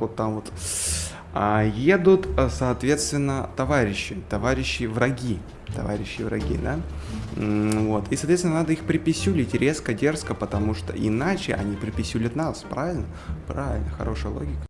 вот там вот. А едут, э, соответственно, товарищи, товарищи враги, товарищи враги, да? Вот. И, соответственно, надо их приписюлить резко, дерзко, потому что иначе они приписюлят нас, правильно? Правильно, хорошая логика.